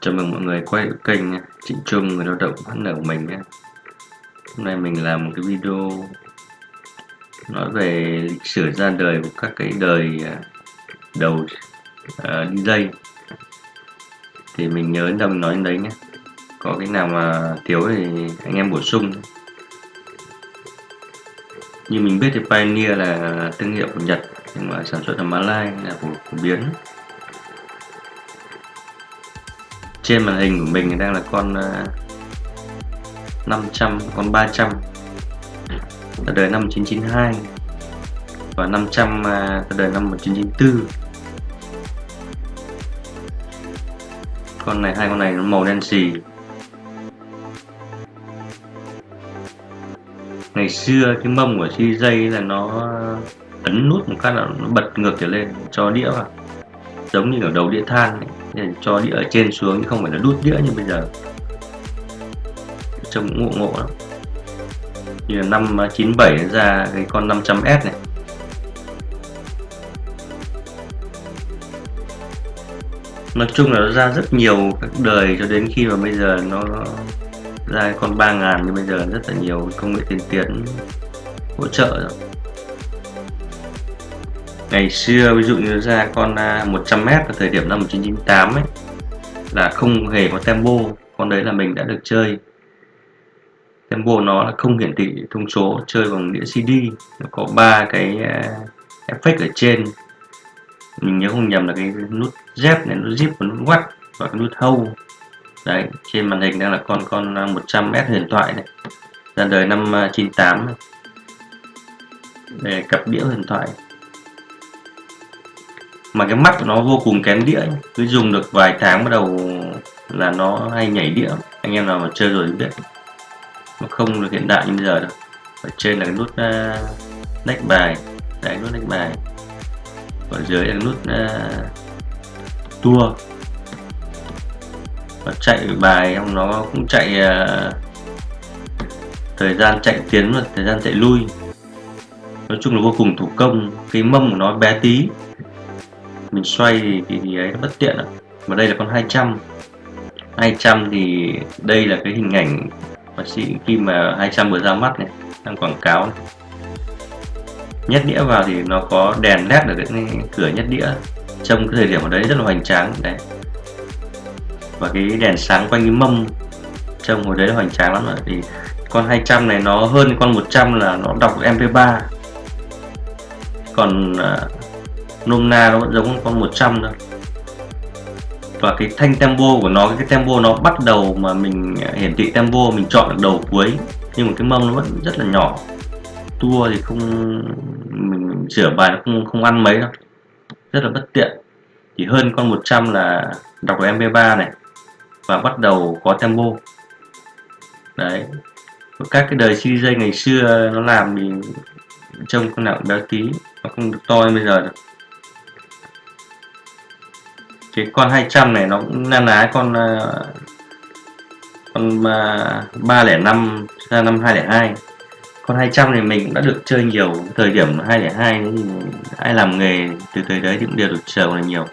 Chào mừng mọi người quay kênh. Trịnh Trung người lao động phát nở của mình nhé. Hôm nay mình làm một cái video nói về lịch sử ra đời của các cái đời à, đầu à, uh, DJ thì mình nhớ đâu mình nói đến đấy nhé có cái nào mà thiếu thì anh em bổ sung như mình biết thì Pioneer là thương hiệu của Nhật nhưng mà sản xuất ở malaysia là của phổ biến trên màn hình của mình đang là con ờ, 500 con 300 ra đời năm 1992 và 500 ờ, ra đời năm 1994 con này, hai con này nó màu đen xì. Ngày xưa cái mông của CJ là nó ấn nút một cái là nó bật ngược trở lên, cho đĩa vào. Giống như ở đầu đĩa than ấy này. cho đĩa ở trên xuống chứ không phải là đút đĩa như bây giờ. Trông cũng ngộ ngộ lắm. Như là năm 97 ra cái con 500S này. Nói chung là nó ra rất nhiều các đời cho đến khi mà bây giờ nó ra con 3000 như bây giờ rất là nhiều công nghệ tiên tiến hỗ trợ rồi ngày xưa, ví dụ như ra con à, 100m vào ở thời điểm năm 1998 ấy, là không hề có tempo. Con đấy là mình đã được chơi. Tempo nó là không hiển thị thông số, chơi bằng đĩa CD nó có ba cái à, effect ở trên. Mình nhớ không nhầm là cái nút Z này, nút zip và nút watt và cái nút hold đấy, trên màn hình đang là con con à, 100m huyền thoại này, ra đời năm 98 này. để cặp đĩa huyền thoại mà cái mắt của nó vô cùng kém đĩa cứ dùng được vài tháng bắt đầu là nó hay nhảy đĩa. Anh em nào mà chơi rồi biết. Nó không được hiện đại như bây giờ đâu. Ở trên là cái nút ờ, uh, nách bài. Đấy nút nách bài. Ở dưới là nút uh, tua. Và chạy bài trong nó cũng chạy uh, thời gian chạy tiến và thời gian chạy lui. Nói chung là vô cùng thủ công. Cái mâm của nó bé tí mình xoay thì, thì, thì ấy nó bất tiện ạ. Và đây là con 200 200 thì đây là cái hình ảnh bác sĩ khi mà 200 vừa ra mắt này đang quảng cáo này. nhét đĩa vào thì nó có đèn led ở cái cửa nhét đĩa. Trong cái thời điểm ở đấy rất là hoành tráng đấy. Và cái đèn sáng quanh cái mâm trông hồi đấy là hoành tráng lắm rồi thì con 200 này nó hơn con 100 là nó đọc MP3 còn à, nôm na nó vẫn giống con 100 thôi. Và cái thanh tempo của nó cái tempo nó bắt đầu mà mình à, hiển thị tempo mình chọn được đầu cuối nhưng mà cái mâm nó vẫn rất là nhỏ. Tua thì không mình, mình sửa bài nó không không ăn mấy đâu. Rất là bất tiện. Chỉ hơn con 100 là đọc được MP3 này và bắt đầu có tempo. Đấy. Các cái đời CJ ngày xưa nó làm thì trông con nào béo tí nó không được to như bây giờ được cái con 200 này nó cũng na ná con uh, con ờ, uh, 305 ra năm 202 con 200 thì mình cũng đã được chơi nhiều thời điểm 202 thì ai làm nghề từ thời đấy thì cũng đều được chờ là nhiều.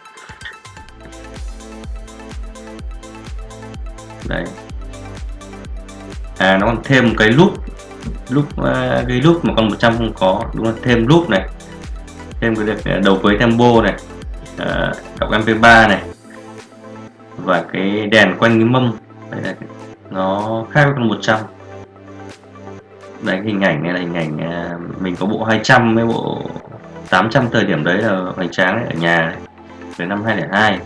Đấy. À nó còn thêm một cái loop loop ờ, cái loop mà con 100 không có đúng là thêm loop này thêm cái đầu cuối tempo này uh, đọc mp3 này. Và cái đèn quanh cái mâm đây là nó khác với con 100 đấy hình ảnh này là hình ảnh uh, mình có bộ 200 với bộ 800 thời điểm đấy là hoành tráng đấy, ở nhà đấy. về năm 2002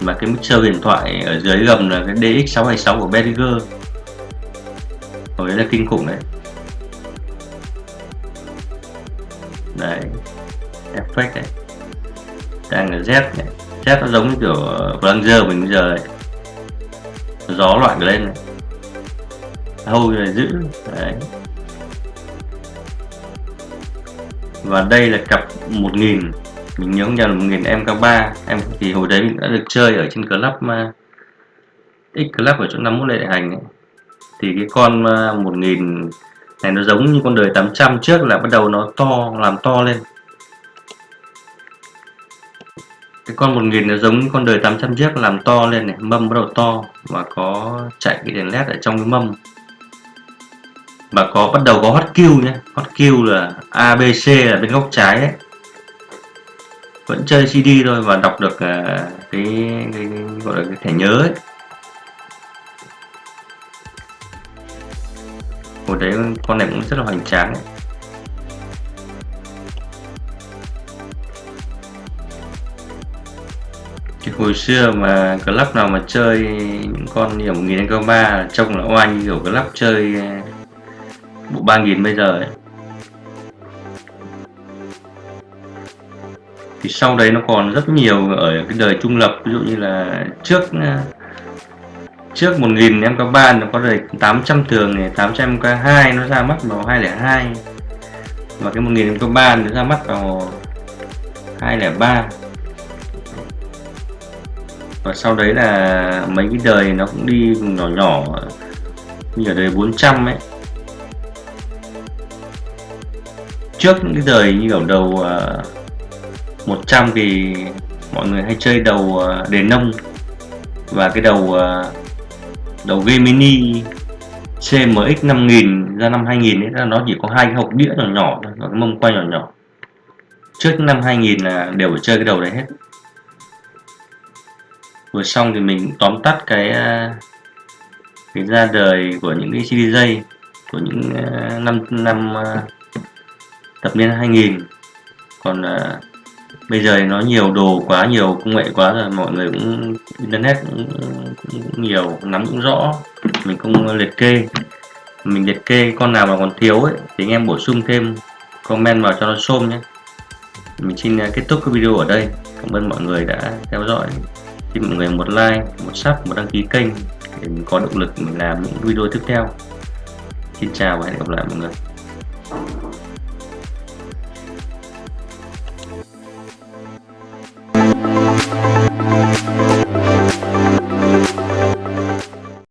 mà cái mixer điện thoại ở dưới gầm là cái DX626 của Behringer hồi đấy là kinh khủng đấy. Đấy effect đấy đang là Z này Z nó giống như kiểu ờ, Blanger mình bây giờ này gió loạn lên này. Hâu là giữ, đấy. Và đây là cặp 1000 mình nhớ nhầm 1000 MK3 em thì hồi đấy mình đã được chơi ở trên club mà X club ở chỗ 51 lệ hành ấy. thì cái con ờ, 1000 này nó giống như con đời 800 trước là bắt đầu nó to, làm to lên. Cái con 1000 nó giống con đời 800 chiếc làm to lên này mâm bắt đầu to và có chạy cái đèn led ở trong cái mâm. Và có bắt đầu có hot Q nhé hot Q là ABC là bên góc trái ấy. Vẫn chơi CD thôi và đọc được à, cái, cái, cái gọi là cái thẻ nhớ ấy. Hồi đấy con này cũng rất là hoành tráng ấy. Cái hồi xưa mà club nào mà chơi những con như một nghìn câu ba, trông là oanh như kiểu club chơi ờ, bộ ba nghìn bây giờ ấy. Thì sau đấy nó còn rất nhiều ở cái đời trung lập, ví dụ như là trước ờ, trước 1000 em có ba nó có đời 800 thường này 800 k 2 nó ra mắt vào 202 và cái 1000 có ba nó ra mắt vào 203 và sau đấy là mấy cái đời nó cũng đi nhỏ nhỏ như ở đời 400 ấy. Trước những cái đời như ở đầu à, 100 thì mọi người hay chơi đầu uh, đề nông và cái đầu à, đầu game mini CMX 5000 ra năm 2000 ấy là nó chỉ có hai cái hộp đĩa nhỏ nhỏ và cái mông quay nhỏ nhỏ. Trước năm 2000 là đều phải chơi cái đầu đấy hết vừa xong thì mình tóm tắt cái ờ, cái ra đời của những cái CDJ của những ờ, năm năm ờ, thập niên 2000 còn à, bây giờ nó nhiều đồ quá nhiều công nghệ quá rồi mọi người cũng internet cũng, cũng, cũng nhiều nắm cũng rõ. Mình không liệt kê. Mình liệt kê con nào mà còn thiếu ấy thì anh em bổ sung thêm comment vào cho nó xôm nhé. Mình xin kết thúc cái video ở đây. Cảm ơn mọi người đã theo dõi xin mọi người một like, một sub, một đăng ký kênh để mình có động lực mình làm những video tiếp theo. Xin chào và hẹn gặp lại mọi người.